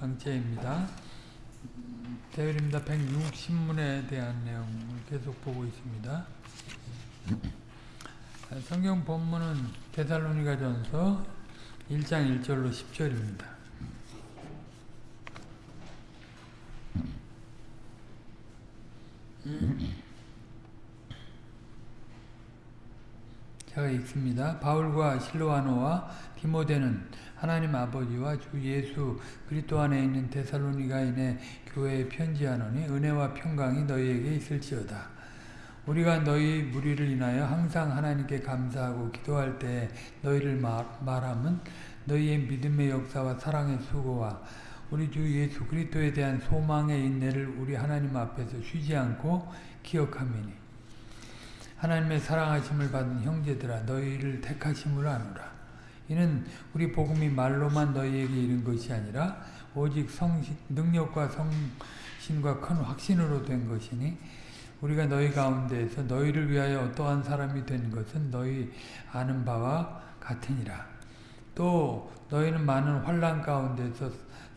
강제입니다. 대열입니다. 160문에 대한 내용을 계속 보고 있습니다. 성경 본문은 데살로니가 전서 1장 1절로 10절입니다. 제가 읽습니다. 바울과 실로아노와 디모데는 하나님 아버지와 주 예수 그리스도 안에 있는 데살로니가인의 교회에 편지하노니 은혜와 평강이 너희에게 있을지어다. 우리가 너희 무리를 인하여 항상 하나님께 감사하고 기도할 때 너희를 말, 말함은 너희의 믿음의 역사와 사랑의 수고와 우리 주 예수 그리스도에 대한 소망의 인내를 우리 하나님 앞에서 쉬지 않고 기억함이니 하나님의 사랑하심을 받은 형제들아 너희를 택하심을 아노라. 이는 우리 복음이 말로만 너희에게 이른 것이 아니라 오직 성신, 능력과 성신과 큰 확신으로 된 것이니 우리가 너희 가운데에서 너희를 위하여 어떠한 사람이 된 것은 너희 아는 바와 같으니라. 또 너희는 많은 환란 가운데서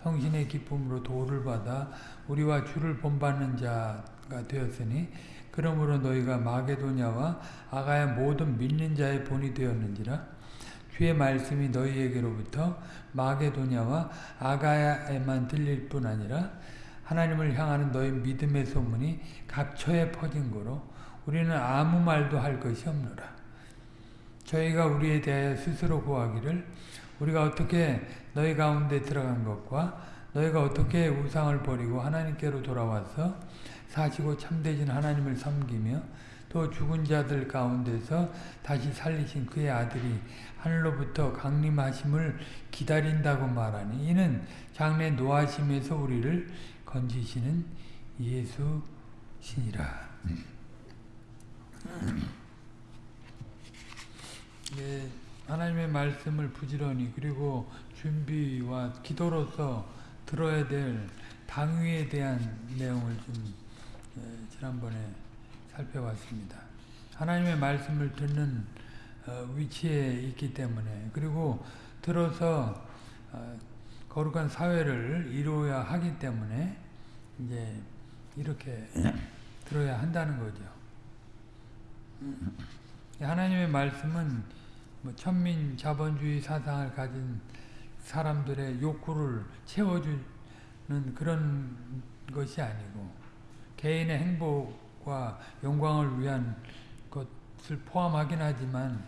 성신의 기쁨으로 도를 받아 우리와 주를 본받는 자가 되었으니 그러므로 너희가 마게도냐와 아가야 모든 믿는 자의 본이 되었는지라 주의 말씀이 너희에게로부터 마게도냐와 아가야에만 들릴 뿐 아니라 하나님을 향하는 너희 믿음의 소문이 각처에 퍼진 거로 우리는 아무 말도 할 것이 없노라. 저희가 우리에 대하여 스스로 구하기를 우리가 어떻게 너희 가운데 들어간 것과 너희가 어떻게 우상을 버리고 하나님께로 돌아와서 사시고 참되신 하나님을 섬기며 또 죽은 자들 가운데서 다시 살리신 그의 아들이 하늘로부터 강림하심을 기다린다고 말하니 이는 장래 노하심에서 우리를 건지시는 예수시니라. 예, 하나님의 말씀을 부지런히 그리고 준비와 기도로서 들어야 될 당위에 대한 내용을 좀 예, 지난번에 살펴봤습니다. 하나님의 말씀을 듣는 어, 위치에 있기 때문에 그리고 들어서 어, 거룩한 사회를 이루어야 하기 때문에 이제 이렇게 들어야 한다는 거죠. 하나님의 말씀은 뭐 천민 자본주의 사상을 가진 사람들의 욕구를 채워주는 그런 것이 아니고 개인의 행복 과 영광을 위한 것을 포함하긴 하지만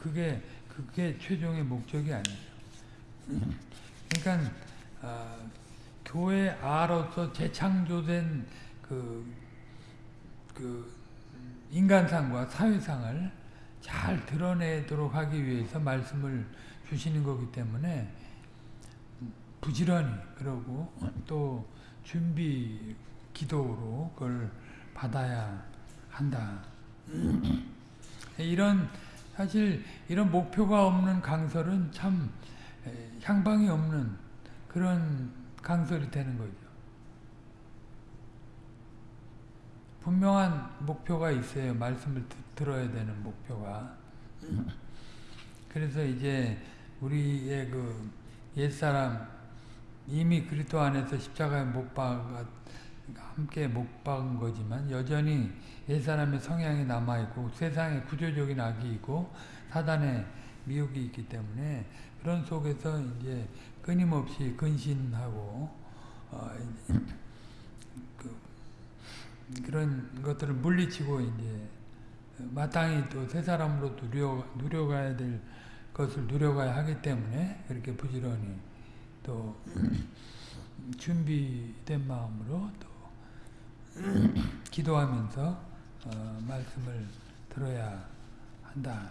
그게 그게 최종의 목적이 아니에요. 그러니까 어, 교회 아로서 재창조된 그, 그 인간상과 사회상을 잘 드러내도록 하기 위해서 말씀을 주시는 거기 때문에 부지런히 그러고 또 준비 기도로 그걸 받아야 한다. 이런 사실 이런 목표가 없는 강설은 참 향방이 없는 그런 강설이 되는 거죠. 분명한 목표가 있어요. 말씀을 들어야 되는 목표가. 그래서 이제 우리의 그 옛사람 이미 그리스도 안에서 십자가에 못 박아 함께 못 박은 거지만 여전히 옛사람의 성향이 남아있고 세상에 구조적인 악이 있고 사단의 미혹이 있기 때문에 그런 속에서 이제 끊임없이 근신하고 어그 그런 것들을 물리치고 이제 마땅히 또 새 사람으로 누려 누려가야 될 것을 누려가야 하기 때문에 그렇게 부지런히 또 준비된 마음으로 또 기도하면서 어, 말씀을 들어야 한다.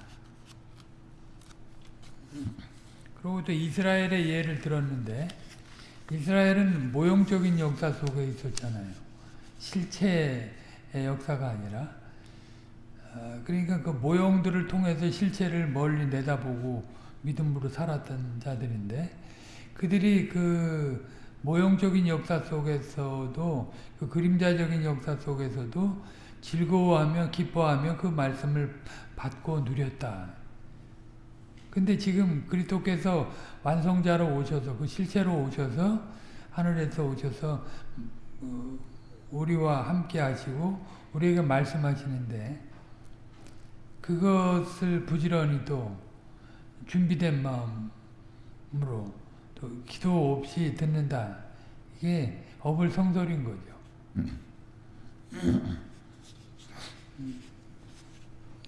그리고 또 이스라엘의 예를 들었는데 이스라엘은 모형적인 역사 속에 있었잖아요. 실체의 역사가 아니라 어, 그러니까 그 모형들을 통해서 실체를 멀리 내다보고 믿음으로 살았던 자들인데 그들이 그 모형적인 역사 속에서도 그 그림자적인 역사 속에서도 즐거워하며 기뻐하며 그 말씀을 받고 누렸다. 근데 지금 그리스도께서 완성자로 오셔서 그 실체로 오셔서 하늘에서 오셔서 어, 우리와 함께 하시고 우리에게 말씀하시는데 그것을 부지런히 또 준비된 마음으로 또 기도 없이 듣는다. 이게 어불성설인 거죠.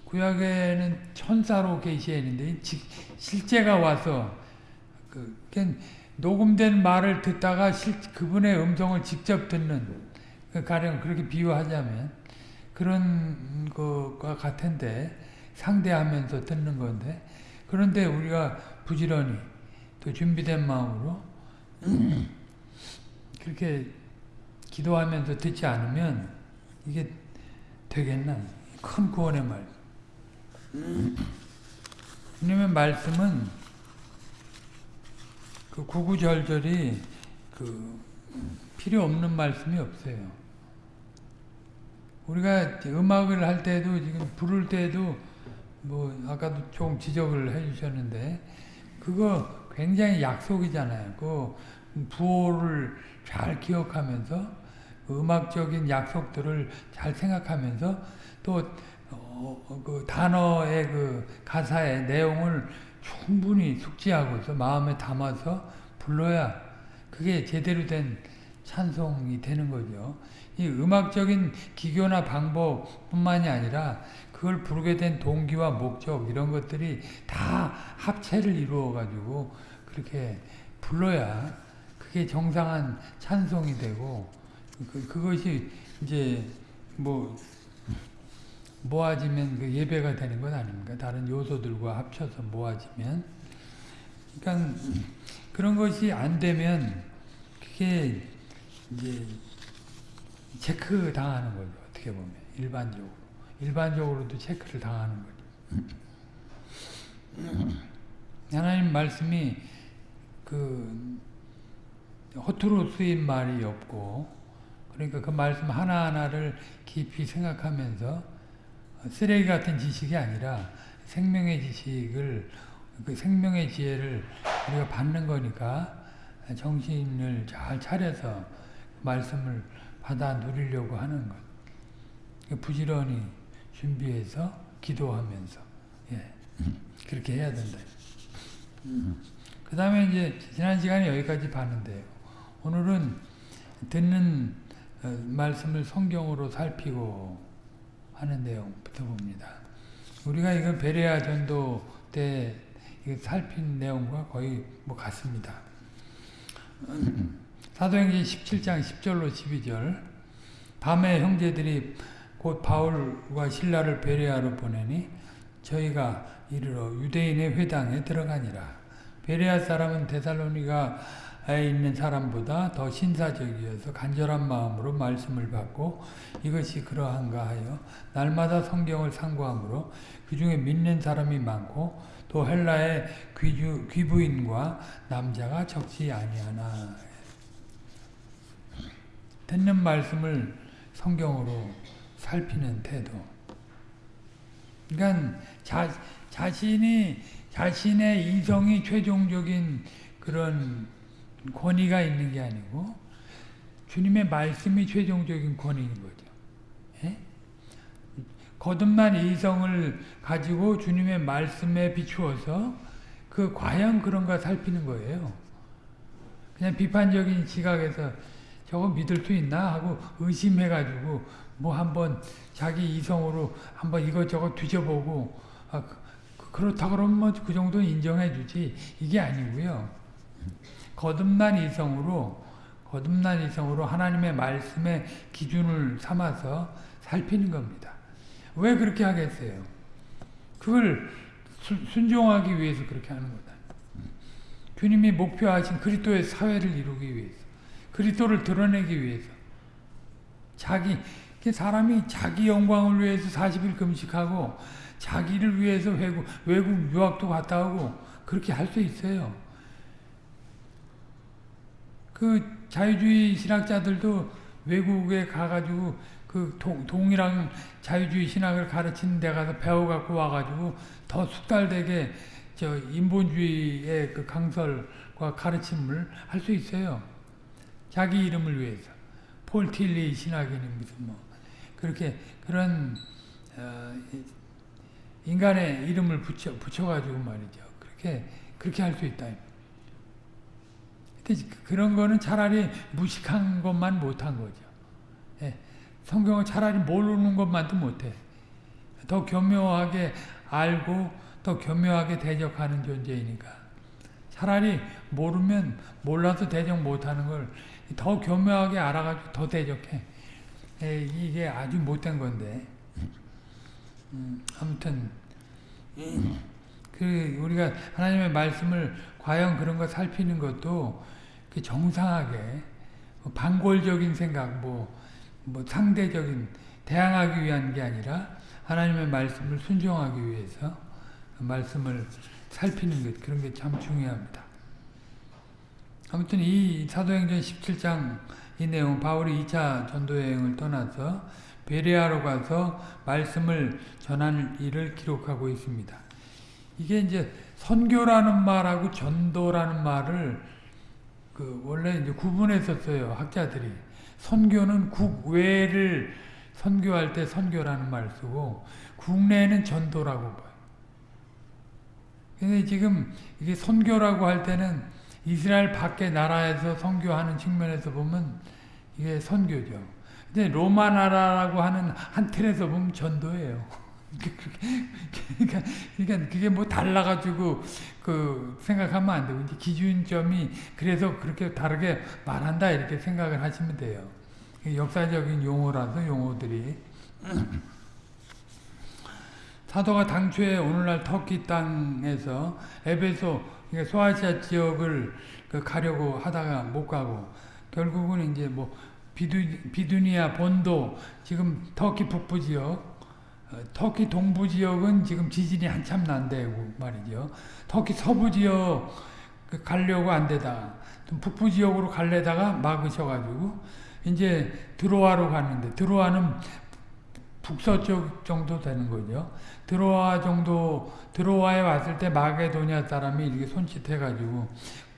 구약에는 천사로 계시했는데 실제가 와서 그 녹음된 말을 듣다가 실, 그분의 음성을 직접 듣는 그 가령 그렇게 비유하자면 그런 것과 같은데 상대하면서 듣는 건데 그런데 우리가 부지런히 또 준비된 마음으로 그렇게 기도하면서 듣지 않으면 이게 되겠나? 큰 구원의 말. 주님의 말씀은 그 구구절절이 그 필요 없는 말씀이 없어요. 우리가 음악을 할 때도 지금 부를 때도 뭐 아까도 조금 지적을 해주셨는데 그거 굉장히 약속이잖아요. 그 부호를 잘 기억하면서 그 음악적인 약속들을 잘 생각하면서 또 어, 그 단어의 그 가사의 내용을 충분히 숙지하고서 마음에 담아서 불러야 그게 제대로 된 찬송이 되는 거죠. 이 음악적인 기교나 방법뿐만이 아니라 그걸 부르게 된 동기와 목적 이런 것들이 다 합체를 이루어 가지고 그렇게 불러야 그게 정상한 찬송이 되고 그, 그것이 이제 뭐 모아지면 그 예배가 되는 건 아닙니까? 다른 요소들과 합쳐서 모아지면. 그러니까 그런 것이 안 되면 그게 이제 체크 당하는 거죠. 어떻게 보면 일반적으로 일반적으로도 체크를 당하는 거죠. 하나님 말씀이 그 허투루 쓰인 말이 없고 그러니까 그 말씀 하나하나를 깊이 생각하면서 쓰레기 같은 지식이 아니라 생명의 지식을 그 생명의 지혜를 우리가 받는 거니까 정신을 잘 차려서 말씀을 받아 누리려고 하는 것. 부지런히 준비해서 기도하면서 예. 그렇게 해야 된다. 그 다음에 이제 지난 시간에 여기까지 봤는데요. 오늘은 듣는 어, 말씀을 성경으로 살피고 하는 내용부터 봅니다. 우리가 이건 베레아 전도 때 살핀 내용과 거의 뭐 같습니다. 사도행전 17장 10절로 12절 밤에 형제들이 곧 바울과 신라를 베레아로 보내니 저희가 이르러 유대인의 회당에 들어가니라. 베레아 사람은 데살로니가 에 있는 사람보다 더 신사적이어서 간절한 마음으로 말씀을 받고 이것이 그러한가 하여 날마다 성경을 상고하므로 그 중에 믿는 사람이 많고 또 헬라의 귀주, 귀부인과 남자가 적지 아니하나 듣는 말씀을 성경으로 살피는 태도 그러니까 자, 자신이 자신의 이성이 최종적인 그런 권위가 있는 게 아니고 주님의 말씀이 최종적인 권위인 거죠. 예? 거듭난 이성을 가지고 주님의 말씀에 비추어서 그 과연 그런가 살피는 거예요. 그냥 비판적인 시각에서 저거 믿을 수 있나 하고 의심해가지고 뭐 한번 자기 이성으로 한번 이것저것 뒤져보고 아, 그, 그렇다 그러면 뭐 그 정도는 인정해 주지 이게 아니고요. 거듭난 이성으로 거듭난 이성으로 하나님의 말씀의 기준을 삼아서 살피는 겁니다. 왜 그렇게 하겠어요? 그걸 순종하기 위해서 그렇게 하는 거다. 주님이 목표하신 그리스도의 사회를 이루기 위해서 그리스도를 드러내기 위해서 자기 사람이 자기 영광을 위해서 40일 금식하고 자기를 위해서 외국, 외국 유학도 갔다 오고 그렇게 할 수 있어요. 그 자유주의 신학자들도 외국에 가가지고 그 동, 동이랑 자유주의 신학을 가르치는 데 가서 배워갖고 와가지고 더 숙달되게 저 인본주의의 그 강설과 가르침을 할 수 있어요. 자기 이름을 위해서. 폴 틸리 신학인이 무슨 뭐 그렇게 그런 어, 인간의 이름을 붙여 붙여가지고 말이죠. 그렇게 그렇게 할 수 있다. 근데 그런 거는 차라리 무식한 것만 못한 거죠. 예, 성경을 차라리 모르는 것만도 못해. 더 교묘하게 알고 더 교묘하게 대적하는 존재이니까. 차라리 모르면 몰라서 대적 못하는 걸 더 교묘하게 알아가지고 더 대적해. 에, 이게 아주 못된 건데. 음, 아무튼 그 우리가 하나님의 말씀을 과연 그런 거 살피는 것도 그 정상하게 뭐 반골적인 생각 뭐, 뭐 상대적인 대항하기 위한 게 아니라 하나님의 말씀을 순종하기 위해서 말씀을 살피는 것 그런 게 참 중요합니다. 아무튼 이 사도행전 17장 이 내용 바울이 2차 전도여행을 떠나서 베레아로 가서 말씀을 전하는 일을 기록하고 있습니다. 이게 이제 선교라는 말하고 전도라는 말을 그 원래 이제 구분했었어요 학자들이 선교는 국외를 선교할 때 선교라는 말 쓰고 국내는 전도라고 봐요. 근데 지금 이게 선교라고 할 때는 이스라엘 밖의 나라에서 선교하는 측면에서 보면 이게 선교죠. 근데 로마 나라라고 하는 한 틀에서 보면 전도예요. 그러니까, 그러니까 그게 뭐 달라가지고 그 생각하면 안 되고 기준점이 그래서 그렇게 다르게 말한다 이렇게 생각을 하시면 돼요. 역사적인 용어라서 용어들이 사도가 당초에 오늘날 터키 땅에서 에베소 그러니까 소아시아 지역을 그 가려고 하다가 못 가고 결국은 이제 뭐 비두, 비두니아 본도 지금 터키 북부 지역 어, 터키 동부 지역은 지금 지진이 한참 난대고 말이죠. 터키 서부 지역 그 가려고 안 되다. 북부 지역으로 갈래다가 막으셔가지고 이제 드로아로 갔는데 드로아는 북서쪽 정도 되는 거죠. 드로아 정도 드로아에 왔을 때 마게도냐 사람이 이렇게 손짓해 가지고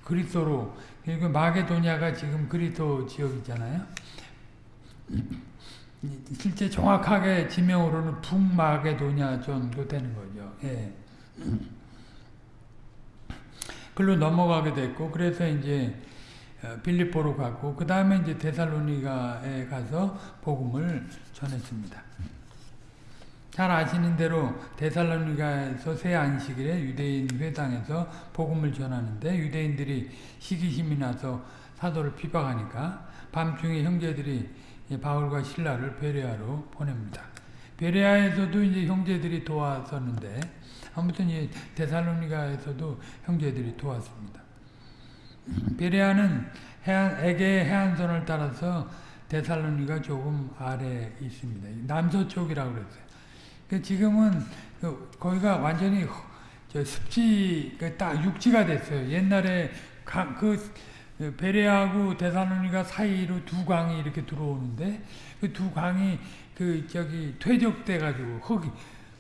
그리스도로 그리고 마게도냐가 지금 그리스도 지역이잖아요. 실제 정확하게 지명으로는 북마게도냐 정도 되는 거죠. 예. 글로 넘어가게 됐고 그래서 이제 어, 빌립보로 가고 그 다음에 이제 데살로니가에 가서 복음을 전했습니다. 잘 아시는 대로 데살로니가에서 새 안식일에 유대인 회당에서 복음을 전하는데 유대인들이 시기심이 나서 사도를 비박하니까 밤중에 형제들이 바울과 신라를 베레아로 보냅니다. 베레아에서도 이제 형제들이 도왔었는데 아무튼 이 데살로니가에서도 형제들이 도왔습니다. 베레아는 해안, 에게 해안선을 따라서 데살로니가 조금 아래 있습니다. 남서쪽이라고 그랬어요. 그 지금은 그 거기가 완전히 습지 그딱 육지가 됐어요. 옛날에 그 베레하고 데살로니가 사이로 두 강이 이렇게 들어오는데 그 두 강이 그 저기 퇴적돼 가지고 흙이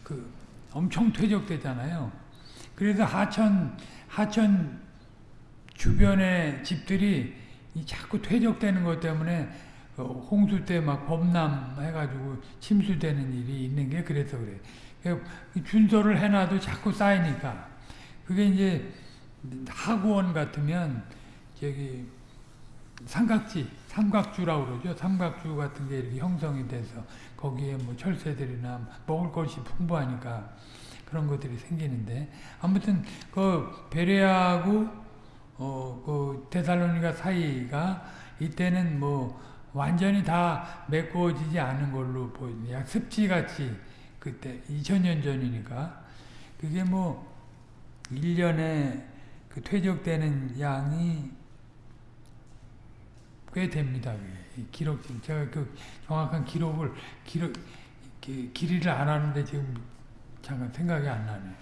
그 엄청 퇴적되잖아요. 그래서 하천 하천 주변의 집들이 자꾸 퇴적되는 것 때문에 그 홍수 때 막 범람 해가지고 침수되는 일이 있는 게 그래서 그래. 준서를 해놔도 자꾸 쌓이니까. 그게 이제 하구원 같으면 저기 삼각지, 삼각주라고 그러죠. 삼각주 같은 게 이렇게 형성이 돼서 거기에 뭐 철새들이나 먹을 것이 풍부하니까 그런 것들이 생기는데 아무튼 그 베레아하고 어그 데살로니가 사이가 이때는 뭐 완전히 다 메꾸어지지 않은 걸로 보입니다. 약 습지같이 그때 2000년 전이니까 그게 뭐 1년에 그 퇴적되는 양이 꽤 됩니다. 기록 제가 그 정확한 기록을 기록 길이를 안 하는데 지금 잠깐 생각이 안 나네.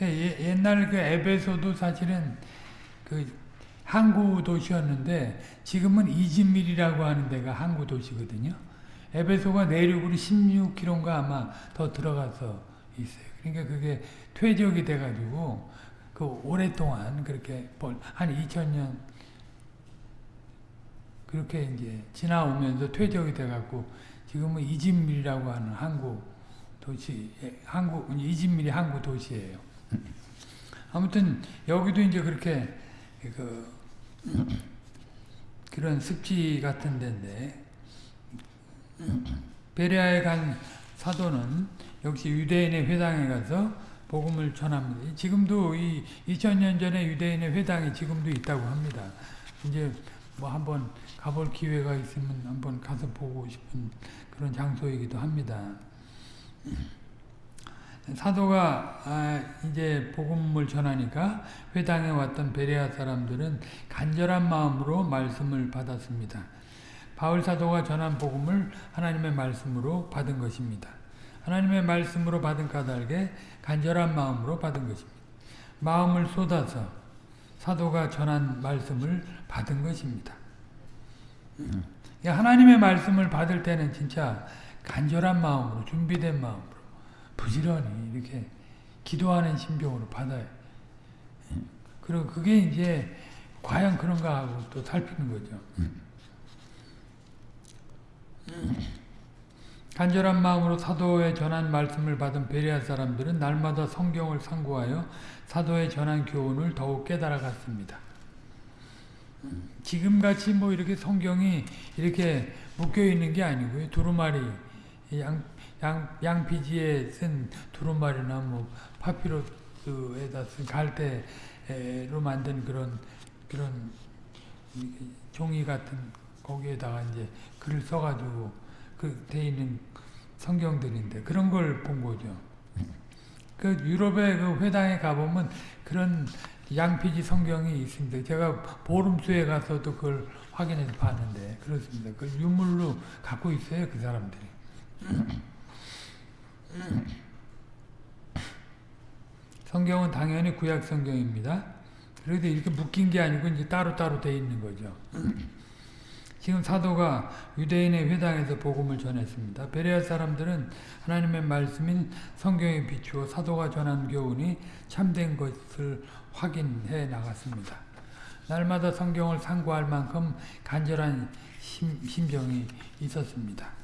옛날 그 에베소도 사실은 그 항구 도시였는데 지금은 이즈밀이라고 하는 데가 항구 도시거든요. 에베소가 내륙으로 16km인가 아마 더 들어가서 있어요. 그러니까 그게 퇴적이 돼가지고 그 오랫동안 그렇게 한 2000년 그렇게 이제 지나오면서 퇴적이 돼갖고 지금은 이진밀이라고 하는 항구 도시, 항구 이진밀이 항구 도시예요. 아무튼 여기도 이제 그렇게 그 그런 습지 같은 데인데 베레아에 간 사도는 역시 유대인의 회당에 가서 복음을 전합니다. 지금도 이 2000년 전에 유대인의 회당이 지금도 있다고 합니다. 이제 뭐 한번 가볼 기회가 있으면 한번 가서 보고 싶은 그런 장소이기도 합니다. 사도가 아 이제 복음을 전하니까 회당에 왔던 베레아 사람들은 간절한 마음으로 말씀을 받았습니다. 바울 사도가 전한 복음을 하나님의 말씀으로 받은 것입니다. 하나님의 말씀으로 받은 까닭에 간절한 마음으로 받은 것입니다. 마음을 쏟아서 사도가 전한 말씀을 받은 것입니다. 하나님의 말씀을 받을 때는 진짜 간절한 마음으로 준비된 마음으로 부지런히 이렇게 기도하는 심정으로 받아요. 그리고 그게 이제 과연 그런가 하고 또 살피는 거죠. 간절한 마음으로 사도의 전한 말씀을 받은 베레아 사람들은 날마다 성경을 상고하여 사도의 전한 교훈을 더욱 깨달아 갔습니다. 지금같이 뭐 이렇게 성경이 이렇게 묶여 있는 게 아니고요. 두루마리, 양, 양, 양피지에 쓴 두루마리나 뭐 파피루스에다 쓴 갈대로 만든 그런, 그런 종이 같은 거기에다가 이제 글을 써가지고 그돼 있는 성경들인데 그런 걸 본 거죠. 그 유럽의 그 회당에 가보면 그런 양피지 성경이 있습니다. 제가 보름수에 가서도 그걸 확인해서 봤는데 그렇습니다. 그 유물로 갖고 있어요 그 사람들이. 성경은 당연히 구약 성경입니다. 그래도 이렇게 묶인 게 아니고 이제 따로따로 돼 있는 거죠. 지금 사도가 유대인의 회당에서 복음을 전했습니다. 베레아 사람들은 하나님의 말씀인 성경에 비추어 사도가 전한 교훈이 참된 것을 확인해 나갔습니다. 날마다 성경을 상고할 만큼 간절한 심, 심정이 있었습니다.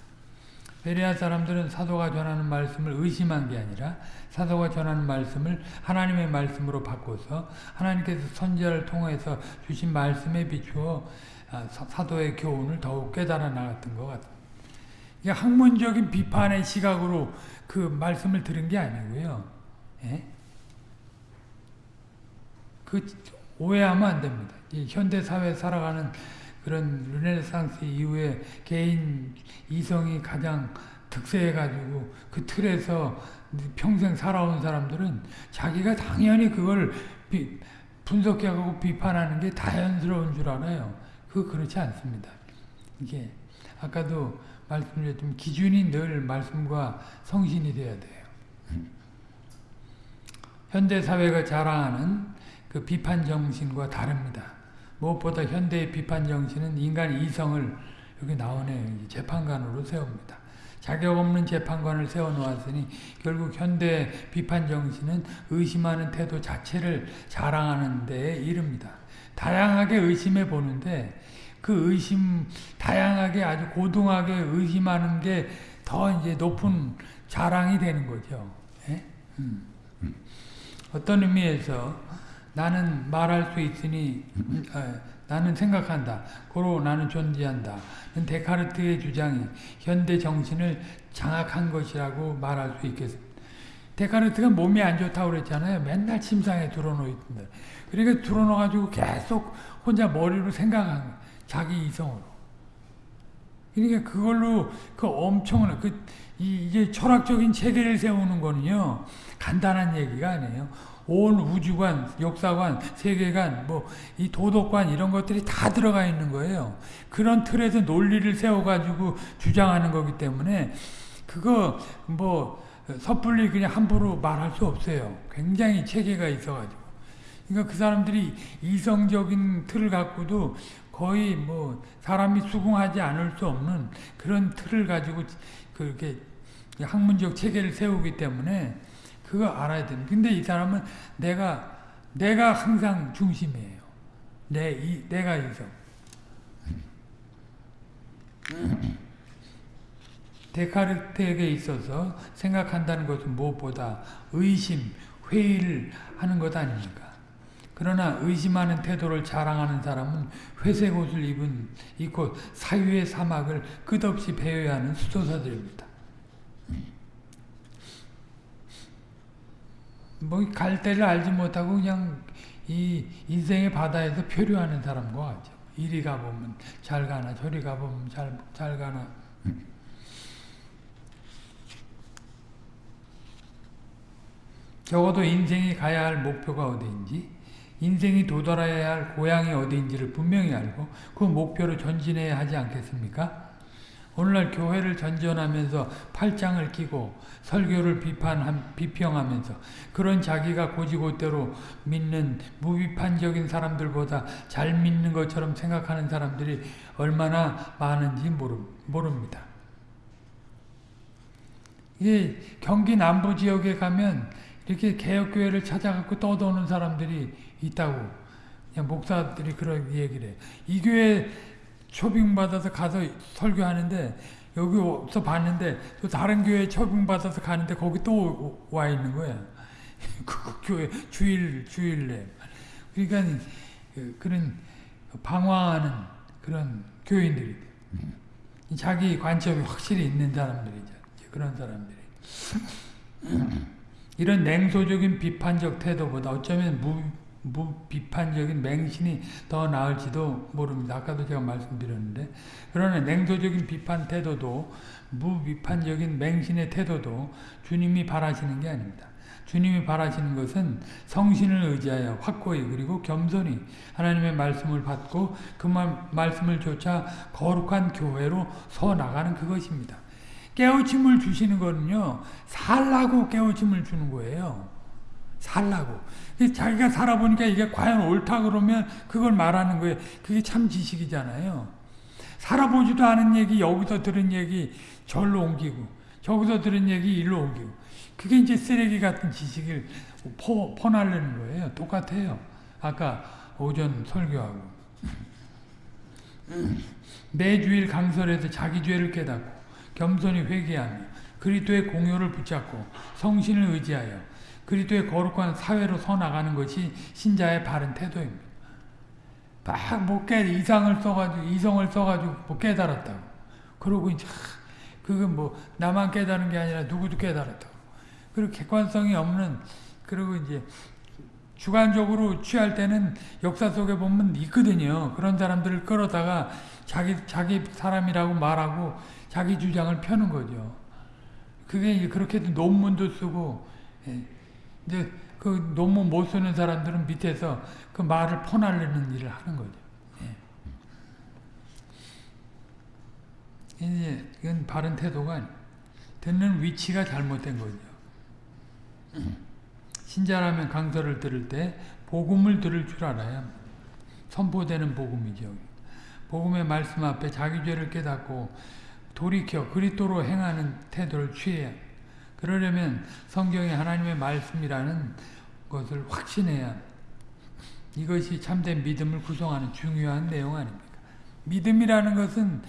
베레아 사람들은 사도가 전하는 말씀을 의심한 게 아니라 사도가 전하는 말씀을 하나님의 말씀으로 바꿔서 하나님께서 선지자를 통해서 주신 말씀에 비추어 사도의 교훈을 더욱 깨달아 나갔던 것. 이게 학문적인 비판의 시각으로 그 말씀을 들은 게 아니고요. 예? 그 오해하면 안 됩니다. 현대 사회 살아가는 그런 르네상스 이후에 개인 이성이 가장 득세해가지고 그 틀에서 평생 살아온 사람들은 자기가 당연히 그걸 비, 분석하고 비판하는 게 자연스러운 줄 알아요. 그 그렇지 않습니다. 이게 아까도 말씀드렸지만 기준이 늘 말씀과 성신이 돼야 돼요. 현대 사회가 자랑하는 그 비판 정신과 다릅니다. 무엇보다 현대의 비판 정신은 인간 이성을 여기 나오네 재판관으로 세웁니다. 자격 없는 재판관을 세워놓았으니 결국 현대 비판 정신은 의심하는 태도 자체를 자랑하는 데에 이릅니다. 다양하게 의심해 보는데 그 의심 다양하게 아주 고등하게 의심하는 게 더 이제 높은 자랑이 되는 거죠. 예? 음. 어떤 의미에서 나는 말할 수 있으니 어, 나는 생각한다. 고로 나는 존재한다. 데카르트의 주장이 현대 정신을 장악한 것이라고 말할 수 있겠습니다. 데카르트가 몸이 안 좋다고 그랬잖아요. 맨날 침상에 들어놓있던데. 그러니까 들어놓아가지고 계속 혼자 머리로 생각한. 자기 이성으로. 그러니까 그걸로 그 엄청난 그 이게 철학적인 체계를 세우는 거는요 간단한 얘기가 아니에요. 온 우주관, 역사관, 세계관, 뭐 이 도덕관 이런 것들이 다 들어가 있는 거예요. 그런 틀에서 논리를 세워가지고 주장하는 거기 때문에 그거 뭐 섣불리 그냥 함부로 말할 수 없어요. 굉장히 체계가 있어가지고. 그러니까 그 사람들이 이성적인 틀을 갖고도 거의 뭐 사람이 수긍하지 않을 수 없는 그런 틀을 가지고 그렇게 학문적 체계를 세우기 때문에 그거 알아야 됩니다. 근데 이 사람은 내가 내가 항상 중심이에요. 내, 이, 내가 이성. 데카르트에게 있어서 생각한다는 것은 무엇보다 의심, 회의를 하는 것 아닙니까? 그러나 의심하는 태도를 자랑하는 사람은 회색 옷을 입은 입고 사유의 사막을 끝없이 배회하는 수도사들입니다. 뭐 갈대를 알지 못하고 그냥 이 인생의 바다에서 표류하는 사람과 같죠. 이리 가보면 잘 가나 저리 가보면 잘, 잘 가나 적어도 인생이 가야 할 목표가 어디인지 인생이 도달해야 할 고향이 어디인지를 분명히 알고 그 목표로 전진해야 하지 않겠습니까? 오늘날 교회를 전전하면서 팔짱을 끼고 설교를 비판 비평하면서 그런 자기가 고지고대로 믿는 무비판적인 사람들보다 잘 믿는 것처럼 생각하는 사람들이 얼마나 많은지 모릅니다. 이게 경기 남부 지역에 가면 이렇게 개혁교회를 찾아갖고 떠도는 사람들이 있다고 목사들이 그런 얘기를 해. 이 교회 초빙받아서 가서 설교하는데 여기 와서 봤는데 또 다른 교회 초빙받아서 가는데 거기 또 와 있는 거야. 그 교회 주일 주일내. 그러니까 그, 그런 방황하는 그런 교인들이 자기 관점이 확실히 있는 사람들이죠. 그런 사람들이. 이런 냉소적인 비판적 태도보다 어쩌면 무, 무비판적인 맹신이 더 나을지도 모릅니다. 아까도 제가 말씀드렸는데 그러나 냉소적인 비판 태도도 무비판적인 맹신의 태도도 주님이 바라시는 게 아닙니다. 주님이 바라시는 것은 성신을 의지하여 확고히 그리고 겸손히 하나님의 말씀을 받고 그 말씀을 조차 거룩한 교회로 서 나가는 그것입니다. 깨우침을 주시는 거는요. 살라고 깨우침을 주는 거예요. 살라고. 자기가 살아보니까 이게 과연 옳다 그러면 그걸 말하는 거예요. 그게 참 지식이잖아요. 살아보지도 않은 얘기 여기서 들은 얘기 절로 옮기고 저기서 들은 얘기 일로 옮기고 그게 이제 쓰레기 같은 지식을 퍼, 퍼날르는 거예요. 똑같아요. 아까 오전 설교하고 매주일 강설에서 자기 죄를 깨닫고 겸손히 회개하며 그리스도의 공효를 붙잡고 성신을 의지하여 그리스도의 거룩한 사회로 서 나가는 것이 신자의 바른 태도입니다. 막뭐 깨 이상을 써가지고 이성을 써가지고 뭐 깨달았다고. 그러고 이제 그건 뭐 나만 깨달은 게 아니라 누구도 깨달았다고. 그리고 객관성이 없는 그리고 이제 주관적으로 취할 때는 역사 속에 보면 있거든요. 그런 사람들을 끌어다가 자기 자기 사람이라고 말하고 자기 주장을 펴는 거죠. 그게 그렇게 논문도 쓰고, 예. 이제 그 논문 못 쓰는 사람들은 밑에서 그 말을 퍼날리는 일을 하는 거죠. 예. 이제 이건 바른 태도가. 듣는 위치가 잘못된 거죠. 신자라면 강설을 들을 때 복음을 들을 줄 알아야 선포되는 복음이죠. 복음의 말씀 앞에 자기 죄를 깨닫고 돌이켜 그리스도로 행하는 태도를 취해야 그러려면 성경이 하나님의 말씀이라는 것을 확신해야 이것이 참된 믿음을 구성하는 중요한 내용 아닙니까? 믿음이라는 것은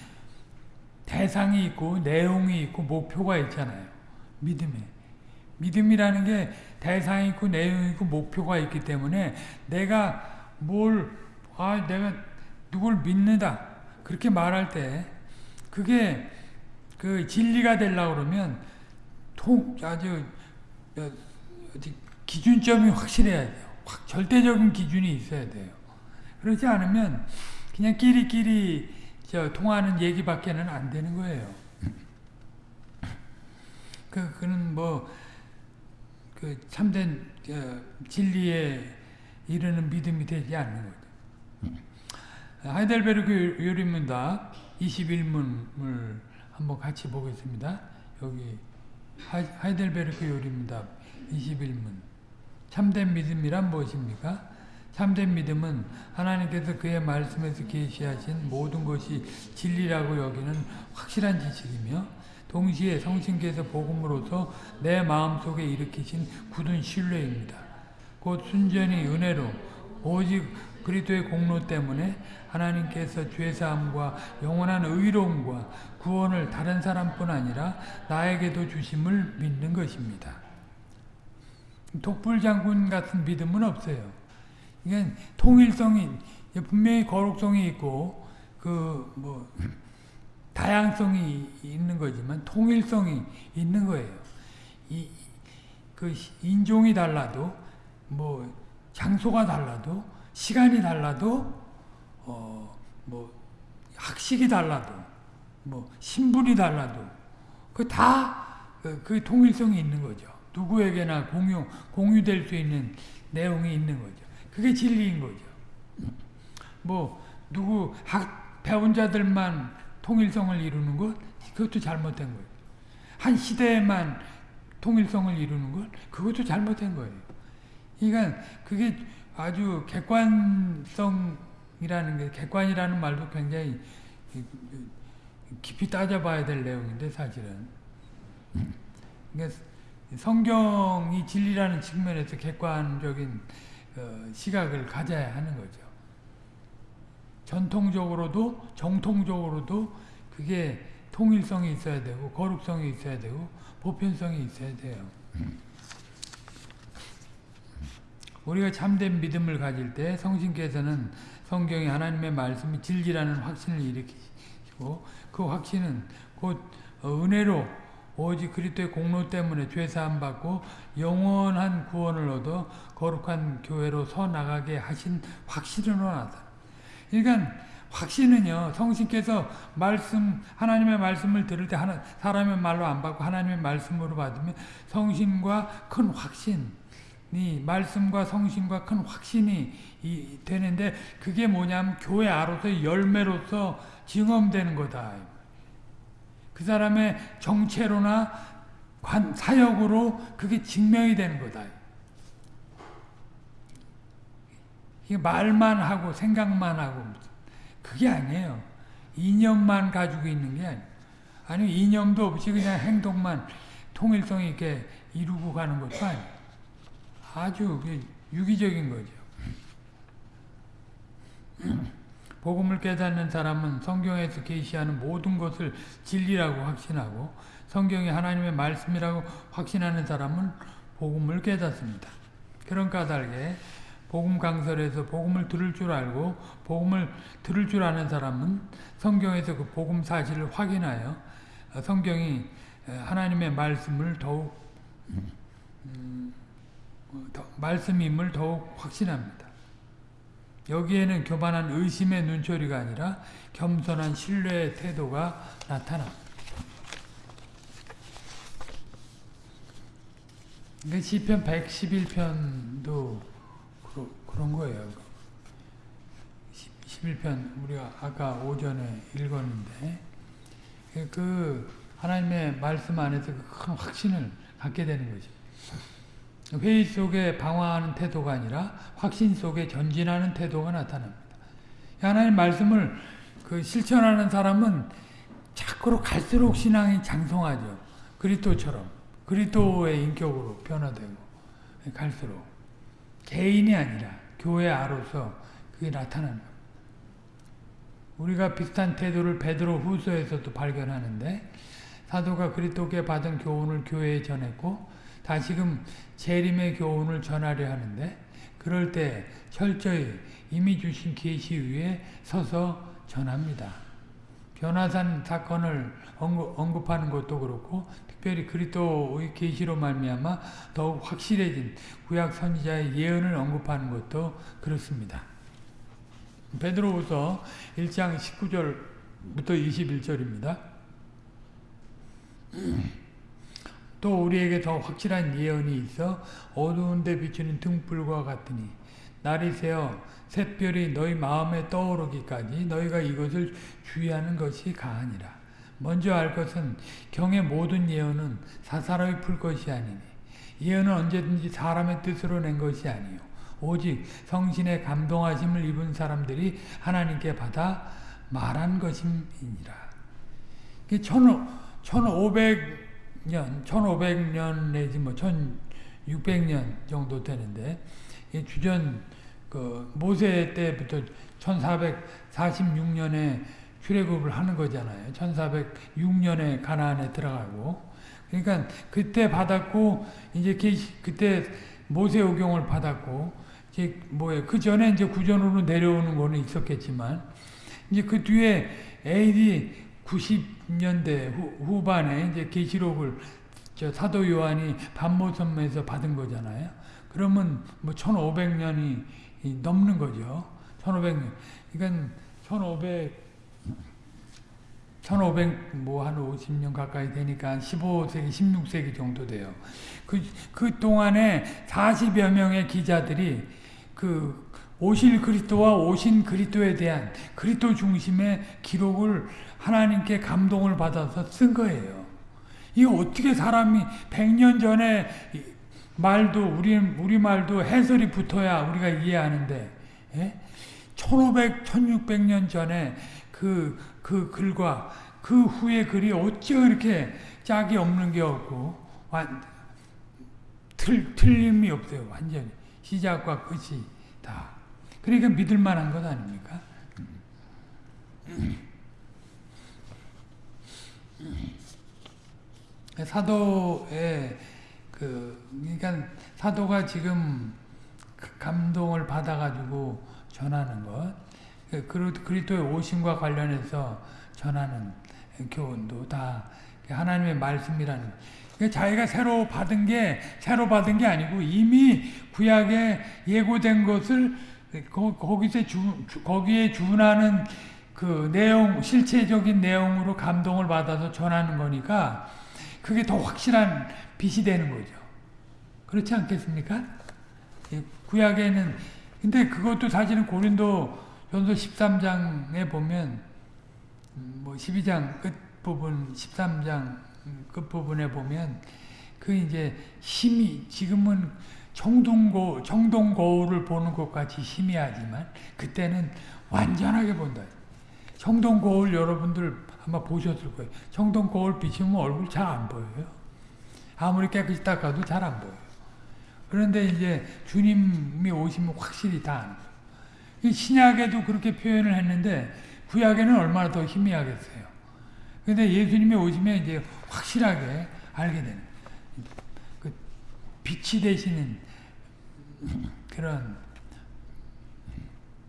대상이 있고 내용이 있고 목표가 있잖아요. 믿음에. 믿음이라는 게 대상이 있고 내용이 있고 목표가 있기 때문에 내가 뭘, 아, 내가 누굴 믿는다. 그렇게 말할 때 그게 그 진리가 되려고 그러면 통 아주 어, 기준점이 확실해야 돼요. 확 절대적인 기준이 있어야 돼요. 그렇지 않으면 그냥 끼리끼리 저 통하는 얘기밖에는 안 되는 거예요. 그 그는 뭐 그 참된 진리에 이르는 믿음이 되지 않는 거죠. 하이델베르크 요리문답 21문을 한번 같이 보겠습니다. 여기 하이델베르크 요리입니다. 21문. 참된 믿음이란 무엇입니까? 참된 믿음은 하나님께서 그의 말씀에서 계시하신 모든 것이 진리라고 여기는 확실한 지식이며 동시에 성신께서 복음으로서 내 마음속에 일으키신 굳은 신뢰입니다. 곧 순전히 은혜로 오직 그리스도의 공로 때문에 하나님께서 죄사함과 영원한 의로움과 구원을 다른 사람뿐 아니라 나에게도 주심을 믿는 것입니다. 독불장군 같은 믿음은 없어요. 이게 통일성이 분명히 거룩성이 있고 그 뭐 다양성이 있는 거지만 통일성이 있는 거예요. 이 그 인종이 달라도 뭐 장소가 달라도 시간이 달라도 어 뭐 학식이 달라도 뭐 신분이 달라도 그다그 그 통일성이 있는 거죠. 누구에게나 공유 공유될 수 있는 내용이 있는 거죠. 그게 진리인 거죠. 뭐 누구 학 배운 자들만 통일성을 이루는 것 그것도 잘못된 거예요. 한 시대에만 통일성을 이루는 것 그것도 잘못된 거예요. 그러니까 그게 아주 객관성이라는 게 객관이라는 말도 굉장히 깊이 따져봐야 될 내용인데 사실은 그러니까 성경이 진리라는 측면에서 객관적인 시각을 가져야 하는 거죠. 전통적으로도 정통적으로도 그게 통일성이 있어야 되고 거룩성이 있어야 되고 보편성이 있어야 돼요. 우리가 참된 믿음을 가질 때 성신께서는 성경이 하나님의 말씀이 진리라는 확신을 일으키시고 그 확신은 곧 은혜로 오직 그리스도의 공로 때문에 죄사함 받고 영원한 구원을 얻어 거룩한 교회로 서 나가게 하신 확신으로 나타. 그러니까 확신은요 성신께서 말씀 하나님의 말씀을 들을 때 하나, 사람의 말로 안 받고 하나님의 말씀으로 받으면 성신과 큰 확신 이 말씀과 성신과 큰 확신이 이, 되는데 그게 뭐냐면 교회 아로서 열매로서 증험되는 거다. 그 사람의 정체로나 관, 사역으로 그게 증명이 되는 거다. 이게 말만 하고 생각만 하고 그게 아니에요. 이념만 가지고 있는 게 아니에요. 아니 이념도 없이 그냥 행동만 통일성 있게 이루고 가는 것도 아니에요. 아주 유기적인 거죠. 복음을 깨닫는 사람은 성경에서 계시하는 모든 것을 진리라고 확신하고 성경이 하나님의 말씀이라고 확신하는 사람은 복음을 깨닫습니다. 그런 까닭에 복음 강설에서 복음을 들을 줄 알고 복음을 들을 줄 아는 사람은 성경에서 그 복음 사실을 확인하여 성경이 하나님의 말씀을 더욱 음, 말씀임을 더욱 확신합니다. 여기에는 교만한 의심의 눈초리가 아니라 겸손한 신뢰의 태도가 나타납니다. 시편 111편도 그런 거예요. 11편 우리가 아까 오전에 읽었는데 그 하나님의 말씀 안에서 그큰 확신을 갖게 되는 거죠. 회의 속에 방황하는 태도가 아니라 확신 속에 전진하는 태도가 나타납니다. 하나님 말씀을 그 실천하는 사람은 자꾸로 갈수록 신앙이 장성하죠. 그리스도처럼 그리스도의 인격으로 변화되고 갈수록 개인이 아니라 교회 아로서 그게 나타나는 겁니다. 우리가 비슷한 태도를 베드로 후서에서도 발견하는데 사도가 그리스도께 받은 교훈을 교회에 전했고 다시금 재림의 교훈을 전하려 하는데 그럴 때 철저히 이미 주신 계시 위에 서서 전합니다. 변화산 사건을 언급, 하는 것도 그렇고 특별히 그리스도의 계시로 말미암아 더욱 확실해진 구약 선지자의 예언을 언급하는 것도 그렇습니다. 베드로후서 1장 19절부터 21절입니다. 또 우리에게 더 확실한 예언이 있어 어두운 데 비추는 등불과 같으니 날이 새어 샛별이 너희 마음에 떠오르기까지 너희가 이것을 주의하는 것이 가하니라. 먼저 알 것은 경의 모든 예언은 사사로이 풀 것이 아니니 예언은 언제든지 사람의 뜻으로 낸 것이 아니요 오직 성신의 감동하심을 입은 사람들이 하나님께 받아 말한 것임이니라. 1500 년, 1500년 내지 뭐 1600년 정도 되는데 이 주전 그 모세 때부터 1446년에 출애굽을 하는 거잖아요. 1406년에 가나안에 들어가고 그러니까 그때 받았고 이제 그때 모세 오경을 받았고 이제 뭐예 그 전에 이제 구전으로 내려오는 거는 있었겠지만 이제 그 뒤에 AD 90년대 후, 후반에 이제 계시록을 저 사도 요한이 반모섬에서 받은 거잖아요. 그러면 뭐 1500년이 넘는 거죠. 1500년. 그러니까 1500 1500 뭐 한 50년 가까이 되니까 15세기, 16세기 정도 돼요. 그, 그 동안에 40여 명의 기자들이 그 오실 그리스도와 오신 그리스도에 대한 그리스도 중심의 기록을 하나님께 감동을 받아서 쓴 거예요. 이 어떻게 사람이 100년 전에 말도 우리 우리 말도 해설이 붙어야 우리가 이해하는데 예? 1500, 1600년 전에 그, 그 글과 그 후의 글이 어찌 그렇게 짝이 없는 게 없고 완, 틀, 틀림이 없어요. 완전히 시작과 끝이 다. 그러니까 믿을 만한 것 아닙니까? 사도의 그 그러니까 사도가 지금 감동을 받아가지고 전하는 것, 그리스도의 오심과 관련해서 전하는 교훈도 다 하나님의 말씀이라는. 자기가 새로 받은 게 새로 받은 게 아니고 이미 구약에 예고된 것을 거 기서 주, 거기에 준하는 그 내용 실체적인 내용으로 감동을 받아서 전하는 거니까 그게 더 확실한 빛이 되는 거죠. 그렇지 않겠습니까? 구약에는 근데 그것도 사실은 고린도 전서 13장에 보면 뭐 12장 끝부분 13장 끝부분에 보면 그 이제 힘이 지금은 청동고 청동거울을 보는 것 같이 희미하지만 그때는 완전하게 본다. 청동거울 여러분들 아마 보셨을 거예요. 청동거울 비치면 얼굴 잘 안 보여요. 아무리 깨끗이 닦아도 잘 안 보여요. 그런데 이제 주님이 오시면 확실히 다 아는 거예요. 신약에도 그렇게 표현을 했는데 구약에는 얼마나 더 희미하겠어요. 근데 예수님이 오시면 이제 확실하게 알게 되는 그 빛이 되시는 그런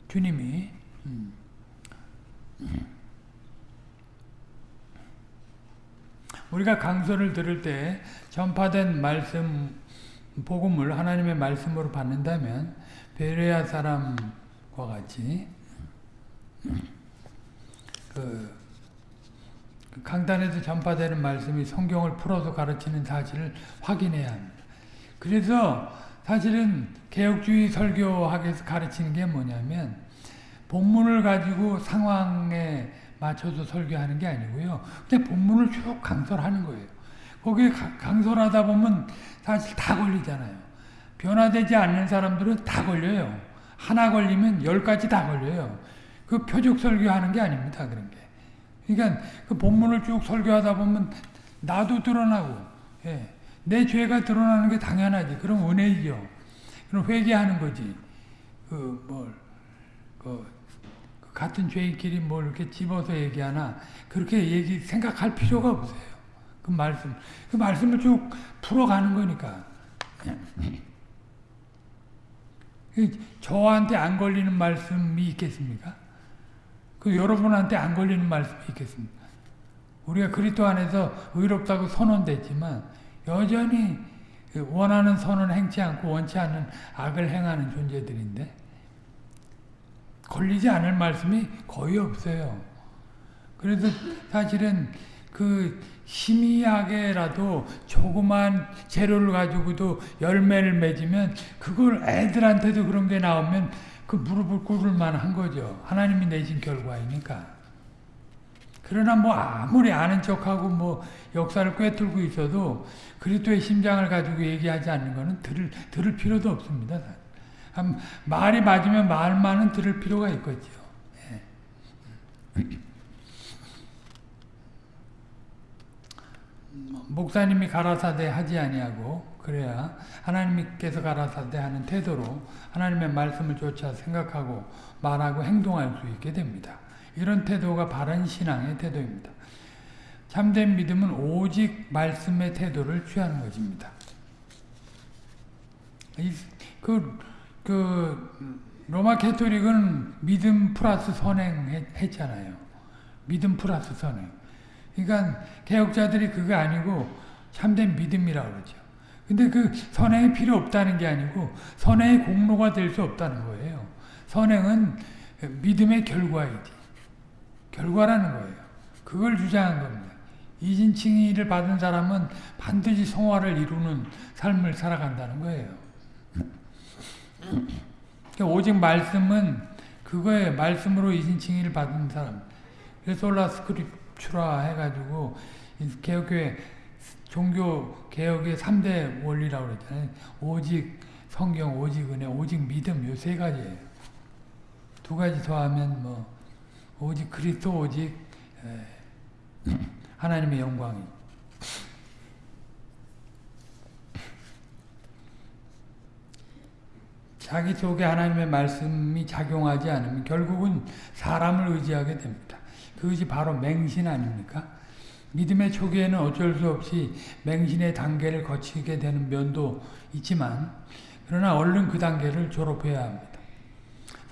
주님이 우리가 강서를 들을 때 전파된 말씀 복음을 하나님의 말씀으로 받는다면 베레아 사람과 같이 그, 그 강단에서 전파되는 말씀이 성경을 풀어서 가르치는 사실을 확인해야 합니다. 그래서 사실은 개혁주의 설교학에서 가르치는 게 뭐냐면 본문을 가지고 상황에 맞춰서 설교하는 게 아니고요. 그냥 본문을 쭉 강설하는 거예요. 거기에 강설하다 보면 사실 다 걸리잖아요. 변화되지 않는 사람들은 다 걸려요. 하나 걸리면 열 가지 다 걸려요. 그 표적 설교하는 게 아닙니다. 그런 게. 그러니까 그 본문을 쭉 설교하다 보면 나도 드러나고 예. 내 죄가 드러나는 게 당연하지. 그럼 은혜이죠. 그럼 회개하는 거지. 그 뭘, 그, 그 같은 죄인끼리 뭘 이렇게 집어서 얘기하나 그렇게 얘기 생각할 필요가 없어요. 그 말씀, 그 말씀을 쭉 풀어가는 거니까. 저한테 안 걸리는 말씀이 있겠습니까? 그 여러분한테 안 걸리는 말씀이 있겠습니까? 우리가 그리스도 안에서 의롭다고 선언됐지만 여전히 원하는 선은 행치 않고 원치 않는 악을 행하는 존재들인데 걸리지 않을 말씀이 거의 없어요. 그래서 사실은 그 희미하게라도 조그만 재료를 가지고도 열매를 맺으면 그걸 애들한테도 그런 게 나오면 그 무릎을 꿇을 만한 거죠. 하나님이 내신 결과이니까. 그러나 뭐 아무리 아는 척하고 뭐 역사를 꿰뚫고 있어도 그리스도의 심장을 가지고 얘기하지 않는 것은 들을, 들을 필요도 없습니다. 말이 맞으면 말만은 들을 필요가 있겠죠. 예. 목사님이 가라사대 하지 아니하고 그래야 하나님께서 가라사대 하는 태도로 하나님의 말씀을 조차 생각하고 말하고 행동할 수 있게 됩니다. 이런 태도가 바른 신앙의 태도입니다. 참된 믿음은 오직 말씀의 태도를 취하는 것입니다. 그, 그, 로마 캐토릭은 믿음 플러스 선행 했잖아요. 믿음 플러스 선행. 그러니까 개혁자들이 그게 아니고 참된 믿음이라고 그러죠. 근데 그 선행이 필요 없다는 게 아니고 선행의 공로가 될 수 없다는 거예요. 선행은 믿음의 결과이지. 결과라는 거예요. 그걸 주장한 겁니다. 이진칭의를 받은 사람은 반드시 성화를 이루는 삶을 살아간다는 거예요. 그러니까 오직 말씀은 그거에 말씀으로 이진칭의를 받은 사람. 그래서 올라 스크립추라 해가지고 개혁교회 종교 개혁의 3대 원리라고 그랬잖아요. 오직 성경, 오직 은혜, 오직 믿음 요 세 가지예요. 두 가지 더하면 뭐 오직 그리스도, 오직 하나님의 영광이. 자기 속에 하나님의 말씀이 작용하지 않으면 결국은 사람을 의지하게 됩니다. 그 의지 바로 맹신 아닙니까? 믿음의 초기에는 어쩔 수 없이 맹신의 단계를 거치게 되는 면도 있지만 그러나 얼른 그 단계를 졸업해야 합니다.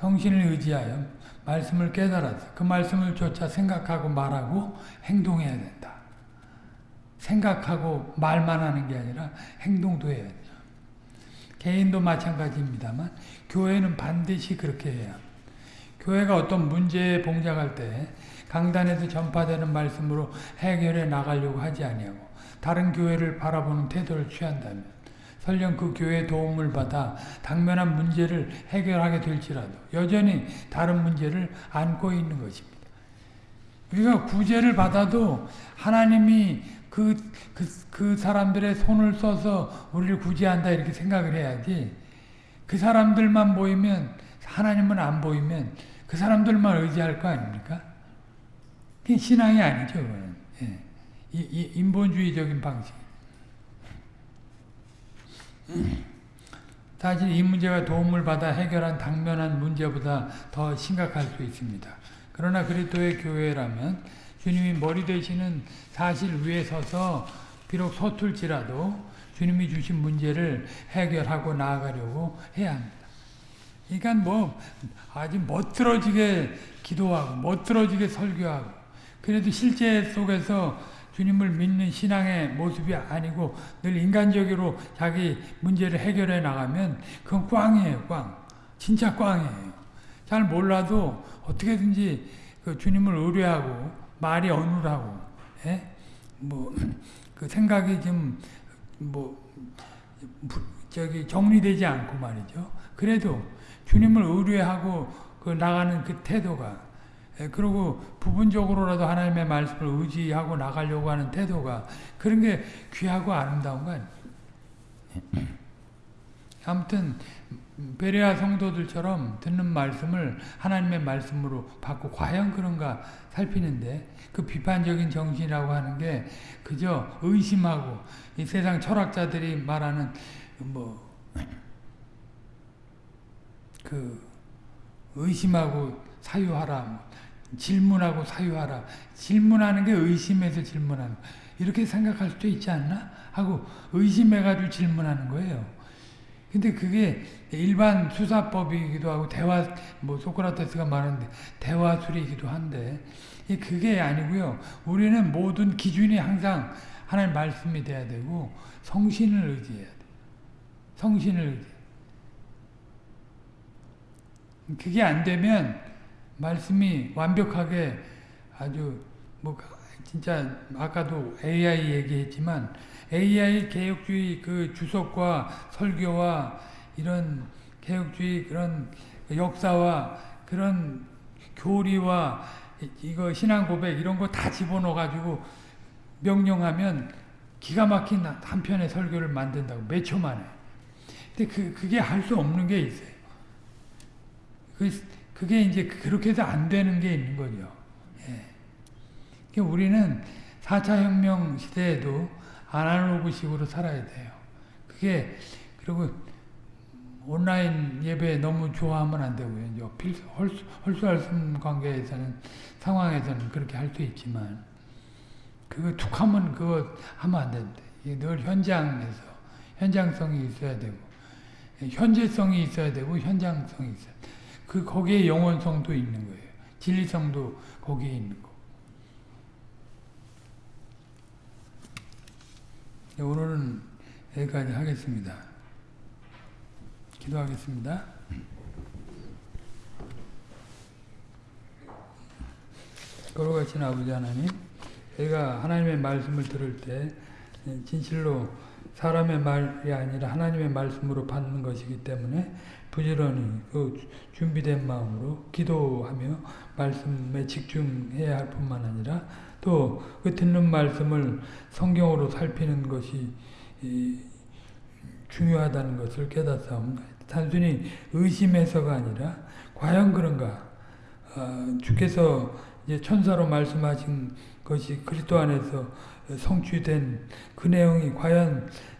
성신을 의지하여 말씀을 깨달아서 그 말씀을 조차 생각하고 말하고 행동해야 된다. 생각하고 말만 하는 게 아니라 행동도 해야 돼요. 개인도 마찬가지입니다만 교회는 반드시 그렇게 해야. 교회가 어떤 문제에 봉착할 때 강단에서 전파되는 말씀으로 해결해 나가려고 하지 아니하고 다른 교회를 바라보는 태도를 취한다면 설령 그 교회의 도움을 받아 당면한 문제를 해결하게 될지라도 여전히 다른 문제를 안고 있는 것입니다. 우리가 구제를 받아도 하나님이 그, 그, 그 사람들의 손을 써서 우리를 구제한다 이렇게 생각을 해야지 그 사람들만 보이면 하나님은 안 보이면 그 사람들만 의지할 거 아닙니까? 신앙이 아니죠. 예. 이, 이 인본주의적인 방식. 사실 이 문제가 도움을 받아 해결한 당면한 문제보다 더 심각할 수 있습니다. 그러나 그리스도의 교회라면 주님이 머리 되시는 사실 위에 서서 비록 서툴지라도 주님이 주신 문제를 해결하고 나아가려고 해야 합니다. 그러니까 뭐 아주 멋들어지게 기도하고 멋들어지게 설교하고 그래도 실제 속에서 주님을 믿는 신앙의 모습이 아니고 늘 인간적으로 자기 문제를 해결해 나가면 그건 꽝이에요, 꽝. 진짜 꽝이에요. 잘 몰라도 어떻게든지 그 주님을 의뢰하고 말이 어눌하고, 예? 뭐, 그 생각이 좀, 뭐, 저기 정리되지 않고 말이죠. 그래도 주님을 의뢰하고 그 나가는 그 태도가 예, 그리고 부분적으로라도 하나님의 말씀을 의지하고 나가려고 하는 태도가 그런 게 귀하고 아름다운 거 아니에요. 아무튼 베레아 성도들처럼 듣는 말씀을 하나님의 말씀으로 받고 과연 그런가 살피는데 그 비판적인 정신이라고 하는 게 그저 의심하고 이 세상 철학자들이 말하는 뭐 그 의심하고 사유하라 뭐 질문하고 사유하라. 질문하는 게 의심해서 질문하는 이렇게 생각할 수도 있지 않나? 하고 의심해가지고 질문하는 거예요. 근데 그게 일반 수사법이기도 하고 대화 뭐 소크라테스가 말하는데 대화술이기도 한데 그게 아니고요. 우리는 모든 기준이 항상 하나님 말씀이 돼야 되고 성신을 의지해야 돼. 성신을 의지. 그게 안 되면 말씀이 완벽하게 아주 뭐 진짜 아까도 AI 얘기했지만 AI 개혁주의 그 주석과 설교와 이런 개혁주의 그런 역사와 그런 교리와 이거 신앙 고백 이런 거 다 집어넣어 가지고 명령하면 기가 막힌 한 편의 설교를 만든다고 몇 초 만에. 근데 그 그게 할 수 없는 게 있어요. 그 그게 이제 그렇게 해서 안 되는 게 있는 거죠. 예. 그러니까 우리는 4차 혁명 시대에도 아날로그식으로 살아야 돼요. 그게 그리고 온라인 예배 너무 좋아하면 안 되고요. 필수, 헐수, 헐수할수 관계에서는 상황에서는 그렇게 할 수 있지만 그거 툭 하면 그거 하면 안. 이게 늘 현장에서 현장성이 있어야 되고 현재성이 있어야 되고 현장성이 있어야 돼. 그 거기에 영원성도 있는 거예요. 진리성도 거기에 있는 거. 네, 오늘은 여기까지 하겠습니다. 기도하겠습니다. 거룩하신 아버지 하나님, 저희가 하나님의 말씀을 들을 때 진실로 사람의 말이 아니라 하나님의 말씀으로 받는 것이기 때문에 부지런히 그 준비된 마음으로 기도하며 말씀에 집중해야 할 뿐만 아니라 또 그 듣는 말씀을 성경으로 살피는 것이 중요하다는 것을 깨닫사옵니다. 단순히 의심해서가 아니라 과연 그런가? 어, 주께서 이제 천사로 말씀하신 것이 그리스도 안에서 성취된 그 내용이 과연 어,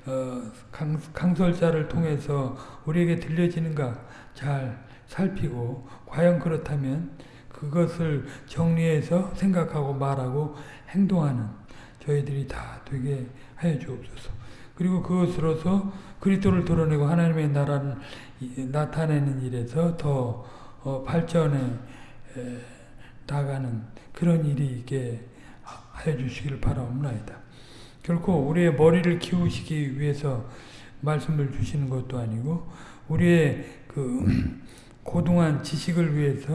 강, 강설자를 통해서 우리에게 들려지는가 잘 살피고 과연 그렇다면 그것을 정리해서 생각하고 말하고 행동하는 저희들이 다 되게 하여 주옵소서. 그리고 그것으로서 그리스도를 드러내고 하나님의 나라를 나타내는 일에서 더 어, 발전해 나가는 그런 일이 있게 하여 주시기를 바라옵나이다. 결코 우리의 머리를 키우시기 위해서 말씀을 주시는 것도 아니고 우리의 그 고등한 지식을 위해서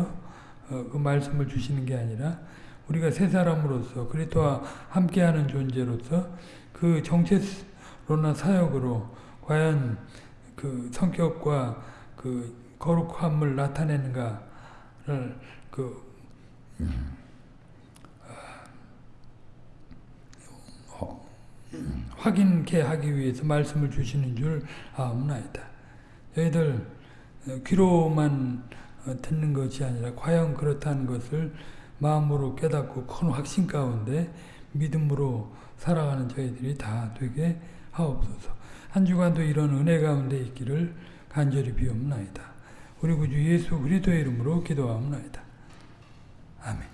어, 그 말씀을 주시는 게 아니라 우리가 새 사람으로서 그리스도와 함께하는 존재로서 그 정체로나 사역으로 과연 그 성격과 그 거룩함을 나타내는가를 그 어, 확인케 하기 위해서 말씀을 주시는 줄 아옵나이다. 저희들 귀로만 듣는 것이 아니라 과연 그렇다는 것을 마음으로 깨닫고 큰 확신 가운데 믿음으로 살아가는 저희들이 다 되게 하옵소서. 한 주간도 이런 은혜 가운데 있기를 간절히 비옵나이다. 우리 구주 예수 그리스도의 이름으로 기도하옵나이다. 아멘.